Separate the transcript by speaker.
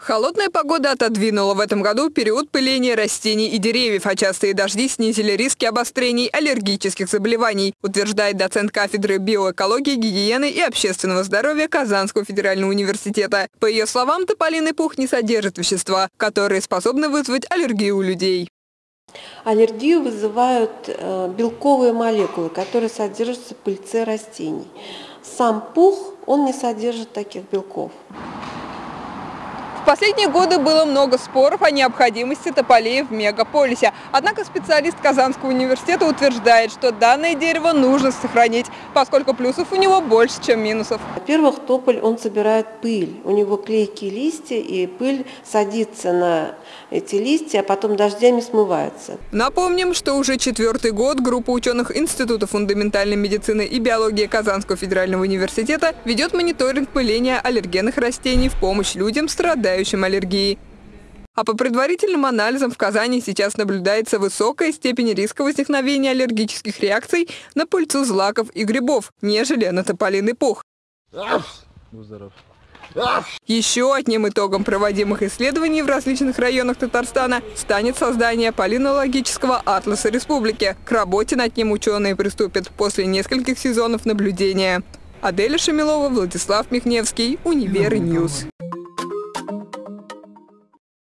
Speaker 1: Холодная погода отодвинула в этом году период пыления растений и деревьев, а частые дожди снизили риски обострений аллергических заболеваний, утверждает доцент кафедры биоэкологии, гигиены и общественного здоровья Казанского федерального университета. По ее словам, тополиный пух не содержит вещества, которые способны вызвать аллергию у людей.
Speaker 2: Аллергию вызывают э, белковые молекулы, которые содержатся в пыльце растений. Сам пух, он не содержит таких белков.
Speaker 1: В последние годы было много споров о необходимости тополей в мегаполисе. Однако специалист Казанского университета утверждает, что данное дерево нужно сохранить, поскольку плюсов у него больше, чем минусов.
Speaker 2: Во-первых, тополь, он собирает пыль. У него клейкие листья, и пыль садится на эти листья, а потом дождями смывается.
Speaker 1: Напомним, что уже четвертый год группа ученых Института фундаментальной медицины и биологии Казанского федерального университета ведет мониторинг пыления аллергенных растений в помощь людям, страдающим страдающим аллергией. А по предварительным анализам в Казани сейчас наблюдается высокая степень риска возникновения аллергических реакций на пыльцу злаков и грибов, нежели на тополиный пух. Еще одним итогом проводимых исследований в различных районах Татарстана станет создание палинологического атласа республики. К работе над ним ученые приступят после нескольких сезонов наблюдения. Аделя Шамилова, Владислав Михневский, UniverNews.